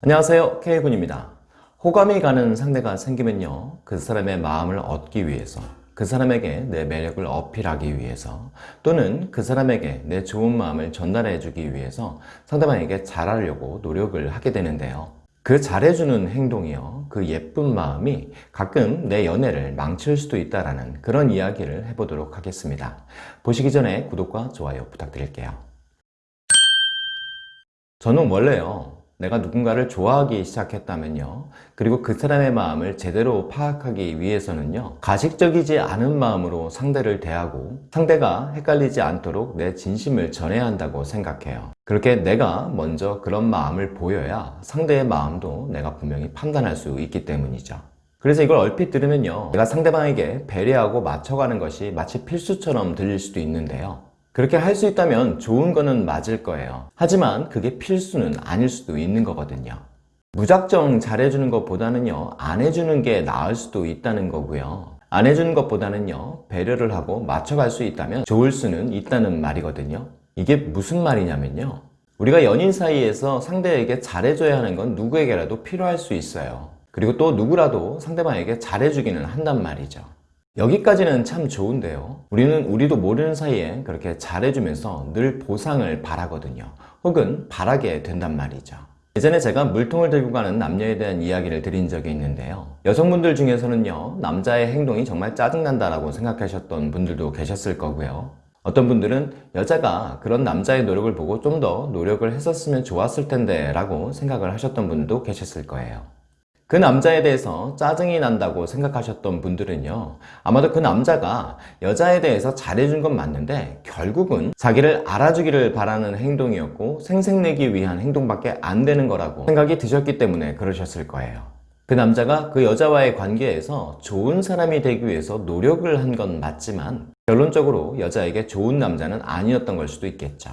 안녕하세요. K군입니다. 호감이 가는 상대가 생기면요 그 사람의 마음을 얻기 위해서 그 사람에게 내 매력을 어필하기 위해서 또는 그 사람에게 내 좋은 마음을 전달해 주기 위해서 상대방에게 잘하려고 노력을 하게 되는데요. 그 잘해주는 행동이요 그 예쁜 마음이 가끔 내 연애를 망칠 수도 있다는 그런 이야기를 해보도록 하겠습니다. 보시기 전에 구독과 좋아요 부탁드릴게요. 저는 원래요 내가 누군가를 좋아하기 시작했다면요. 그리고 그 사람의 마음을 제대로 파악하기 위해서는요. 가식적이지 않은 마음으로 상대를 대하고 상대가 헷갈리지 않도록 내 진심을 전해야 한다고 생각해요. 그렇게 내가 먼저 그런 마음을 보여야 상대의 마음도 내가 분명히 판단할 수 있기 때문이죠. 그래서 이걸 얼핏 들으면요. 내가 상대방에게 배려하고 맞춰가는 것이 마치 필수처럼 들릴 수도 있는데요 그렇게 할 수 있다면 좋은 거는 맞을 거예요. 하지만 그게 필수는 아닐 수도 있는 거거든요. 무작정 잘해주는 것보다는요 안 해주는 게 나을 수도 있다는 거고요. 안 해주는 것보다는요 배려를 하고 맞춰갈 수 있다면 좋을 수는 있다는 말이거든요. 이게 무슨 말이냐면요 우리가 연인 사이에서 상대에게 잘해줘야 하는 건 누구에게라도 필요할 수 있어요. 그리고 또 누구라도 상대방에게 잘해주기는 한단 말이죠 여기까지는 참 좋은데요. 우리는 우리도 모르는 사이에 그렇게 잘해주면서 늘 보상을 바라거든요. 혹은 바라게 된단 말이죠. 예전에 제가 물통을 들고 가는 남녀에 대한 이야기를 드린 적이 있는데요. 여성분들 중에서는요 남자의 행동이 정말 짜증난다 라고 생각하셨던 분들도 계셨을 거고요. 어떤 분들은 여자가 그런 남자의 노력을 보고 좀 더 노력을 했었으면 좋았을 텐데 라고 생각을 하셨던 분도 계셨을 거예요 그 남자에 대해서 짜증이 난다고 생각하셨던 분들은요 아마도 그 남자가 여자에 대해서 잘해준 건 맞는데 결국은 자기를 알아주기를 바라는 행동이었고 생색내기 위한 행동밖에 안 되는 거라고 생각이 드셨기 때문에 그러셨을 거예요. 그 남자가 그 여자와의 관계에서 좋은 사람이 되기 위해서 노력을 한 건 맞지만 결론적으로 여자에게 좋은 남자는 아니었던 걸 수도 있겠죠.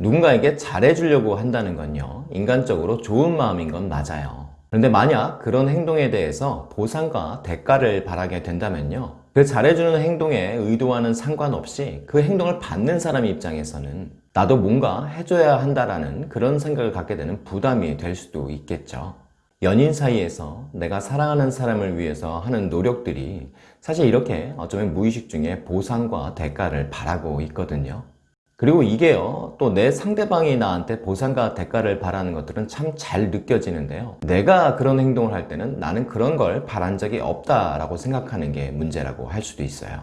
누군가에게 잘해주려고 한다는 건요 인간적으로 좋은 마음인 건 맞아요 그런데 만약 그런 행동에 대해서 보상과 대가를 바라게 된다면요. 그 잘해주는 행동에 의도와는 상관없이 그 행동을 받는 사람 입장에서는 나도 뭔가 해줘야 한다라는 그런 생각을 갖게 되는 부담이 될 수도 있겠죠. 연인 사이에서 내가 사랑하는 사람을 위해서 하는 노력들이 사실 이렇게 어쩌면 무의식 중에 보상과 대가를 바라고 있거든요. 그리고 이게요 또 내 상대방이 나한테 보상과 대가를 바라는 것들은 참 잘 느껴지는데요. 내가 그런 행동을 할 때는 나는 그런 걸 바란 적이 없다라고 생각하는 게 문제라고 할 수도 있어요.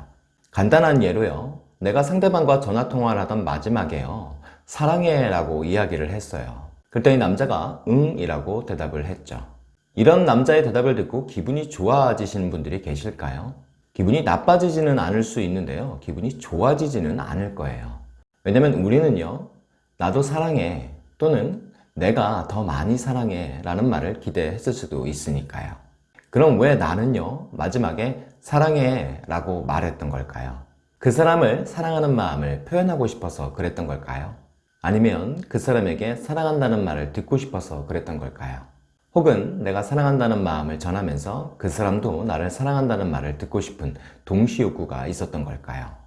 간단한 예로요. 내가 상대방과 전화통화를 하던 마지막에요. 사랑해 라고 이야기를 했어요. 그랬더니 남자가 응 이라고 대답을 했죠. 이런 남자의 대답을 듣고 기분이 좋아지시는 분들이 계실까요? 기분이 나빠지지는 않을 수 있는데요. 기분이 좋아지지는 않을 거예요 왜냐면 우리는요 나도 사랑해 또는 내가 더 많이 사랑해 라는 말을 기대했을 수도 있으니까요 그럼 왜 나는요 마지막에 사랑해 라고 말했던 걸까요? 그 사람을 사랑하는 마음을 표현하고 싶어서 그랬던 걸까요? 아니면 그 사람에게 사랑한다는 말을 듣고 싶어서 그랬던 걸까요? 혹은 내가 사랑한다는 마음을 전하면서 그 사람도 나를 사랑한다는 말을 듣고 싶은 동시 욕구가 있었던 걸까요?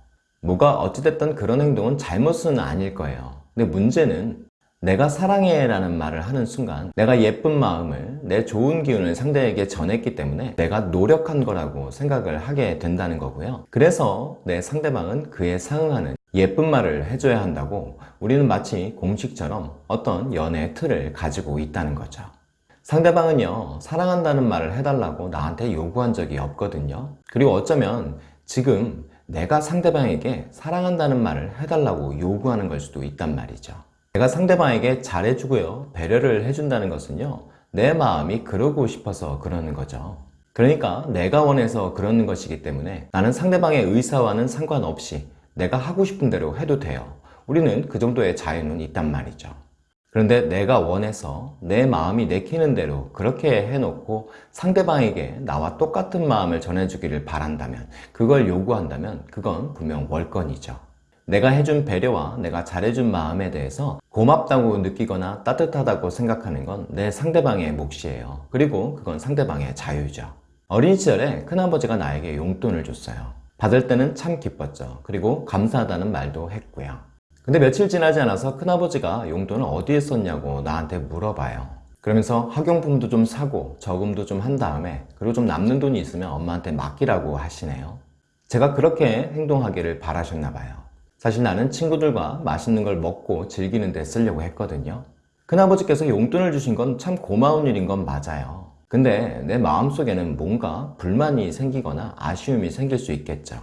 뭐가 어찌됐든 그런 행동은 잘못은 아닐 거예요. 근데 문제는 내가 사랑해 라는 말을 하는 순간 내가 예쁜 마음을 내 좋은 기운을 상대에게 전했기 때문에 내가 노력한 거라고 생각을 하게 된다는 거고요. 그래서 내 상대방은 그에 상응하는 예쁜 말을 해줘야 한다고 우리는 마치 공식처럼 어떤 연애 틀을 가지고 있다는 거죠. 상대방은요 사랑한다는 말을 해달라고 나한테 요구한 적이 없거든요. 그리고 어쩌면 지금 내가 상대방에게 사랑한다는 말을 해달라고 요구하는 걸 수도 있단 말이죠. 내가 상대방에게 잘해주고요 배려를 해준다는 것은요 내 마음이 그러고 싶어서 그러는 거죠. 그러니까 내가 원해서 그러는 것이기 때문에 나는 상대방의 의사와는 상관없이 내가 하고 싶은 대로 해도 돼요. 우리는 그 정도의 자유는 있단 말이죠 그런데 내가 원해서 내 마음이 내키는 대로 그렇게 해놓고 상대방에게 나와 똑같은 마음을 전해주기를 바란다면 그걸 요구한다면 그건 분명 월권이죠. 내가 해준 배려와 내가 잘해준 마음에 대해서 고맙다고 느끼거나 따뜻하다고 생각하는 건 내 상대방의 몫이에요. 그리고 그건 상대방의 자유죠. 어린 시절에 큰아버지가 나에게 용돈을 줬어요. 받을 때는 참 기뻤죠. 그리고 감사하다는 말도 했고요 근데 며칠 지나지 않아서 큰아버지가 용돈을 어디에 썼냐고 나한테 물어봐요 그러면서 학용품도 좀 사고 저금도 좀 한 다음에 그리고 좀 남는 돈이 있으면 엄마한테 맡기라고 하시네요. 제가 그렇게 행동하기를 바라셨나 봐요. 사실 나는 친구들과 맛있는 걸 먹고 즐기는 데 쓰려고 했거든요. 큰아버지께서 용돈을 주신 건 참 고마운 일인 건 맞아요. 근데 내 마음속에는 뭔가 불만이 생기거나 아쉬움이 생길 수 있겠죠.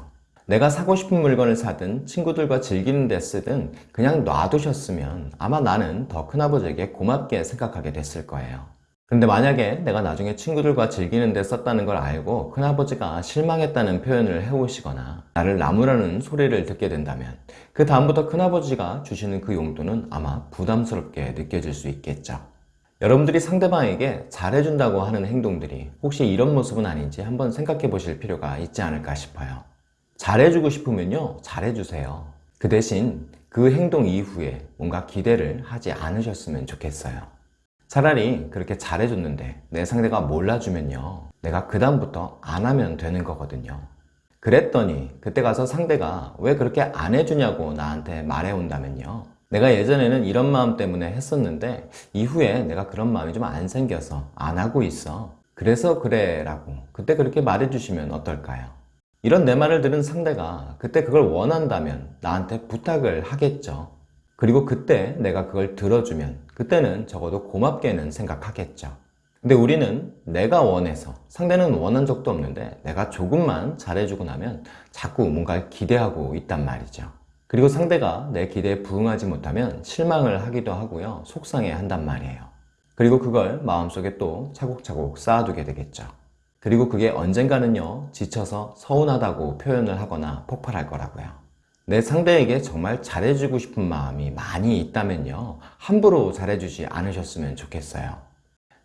내가 사고 싶은 물건을 사든 친구들과 즐기는 데 쓰든 그냥 놔두셨으면 아마 나는 더 큰아버지에게 고맙게 생각하게 됐을 거예요. 그런데 만약에 내가 나중에 친구들과 즐기는 데 썼다는 걸 알고 큰아버지가 실망했다는 표현을 해오시거나 나를 나무라는 소리를 듣게 된다면 그 다음부터 큰아버지가 주시는 그 용돈은 아마 부담스럽게 느껴질 수 있겠죠. 여러분들이 상대방에게 잘해준다고 하는 행동들이 혹시 이런 모습은 아닌지 한번 생각해 보실 필요가 있지 않을까 싶어요. 잘해주고 싶으면요, 잘해주세요. 그 대신 그 행동 이후에 뭔가 기대를 하지 않으셨으면 좋겠어요. 차라리 그렇게 잘해줬는데 내 상대가 몰라주면요, 내가 그 다음부터 안 하면 되는 거거든요. 그랬더니 그때 가서 상대가 왜 그렇게 안 해주냐고 나한테 말해온다면요. 내가 예전에는 이런 마음 때문에 했었는데 이후에 내가 그런 마음이 좀 안 생겨서 안 하고 있어. 그래서 그래 라고 그때 그렇게 말해주시면 어떨까요? 이런 내 말을 들은 상대가 그때 그걸 원한다면 나한테 부탁을 하겠죠. 그리고 그때 내가 그걸 들어주면 그때는 적어도 고맙게는 생각하겠죠. 근데 우리는 내가 원해서 상대는 원한 적도 없는데 내가 조금만 잘해주고 나면 자꾸 뭔가를 기대하고 있단 말이죠. 그리고 상대가 내 기대에 부응하지 못하면 실망을 하기도 하고요. 속상해 한단 말이에요. 그리고 그걸 마음속에 또 차곡차곡 쌓아두게 되겠죠. 그리고 그게 언젠가는요, 지쳐서 서운하다고 표현을 하거나 폭발할 거라고요. 내 상대에게 정말 잘해주고 싶은 마음이 많이 있다면요, 함부로 잘해주지 않으셨으면 좋겠어요.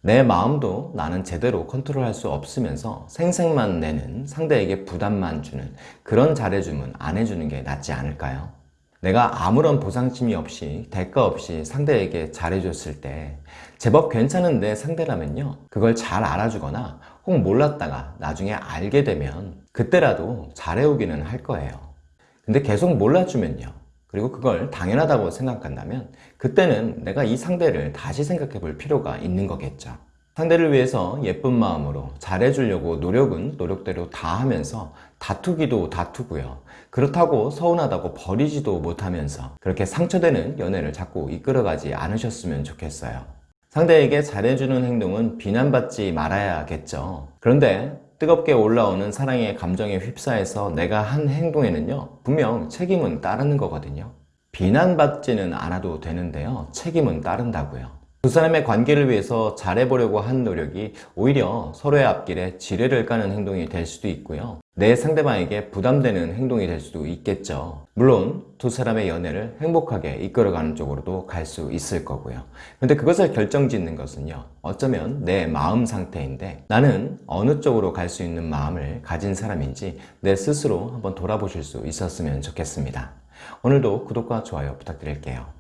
내 마음도 나는 제대로 컨트롤할 수 없으면서 생색만 내는 상대에게 부담만 주는 그런 잘해주면 안 해주는 게 낫지 않을까요? 내가 아무런 보상심이 없이 대가 없이 상대에게 잘해줬을 때 제법 괜찮은 내 상대라면요. 그걸 잘 알아주거나 혹 몰랐다가 나중에 알게 되면 그때라도 잘해오기는 할 거예요. 근데 계속 몰라주면요. 그리고 그걸 당연하다고 생각한다면 그때는 내가 이 상대를 다시 생각해 볼 필요가 있는 거겠죠 상대를 위해서 예쁜 마음으로 잘해주려고 노력은 노력대로 다 하면서 다투기도 다투고요. 그렇다고 서운하다고 버리지도 못하면서 그렇게 상처되는 연애를 자꾸 이끌어가지 않으셨으면 좋겠어요. 상대에게 잘해주는 행동은 비난받지 말아야겠죠. 그런데 뜨겁게 올라오는 사랑의 감정에 휩싸여서 내가 한 행동에는요, 분명 책임은 따르는 거거든요. 비난받지는 않아도 되는데요, 책임은 따른다고요. 두 사람의 관계를 위해서 잘해보려고 한 노력이 오히려 서로의 앞길에 지뢰를 까는 행동이 될 수도 있고요. 내 상대방에게 부담되는 행동이 될 수도 있겠죠. 물론 두 사람의 연애를 행복하게 이끌어가는 쪽으로도 갈 수 있을 거고요. 근데 그것을 결정짓는 것은요. 어쩌면 내 마음 상태인데 나는 어느 쪽으로 갈 수 있는 마음을 가진 사람인지 내 스스로 한번 돌아보실 수 있었으면 좋겠습니다. 오늘도 구독과 좋아요 부탁드릴게요.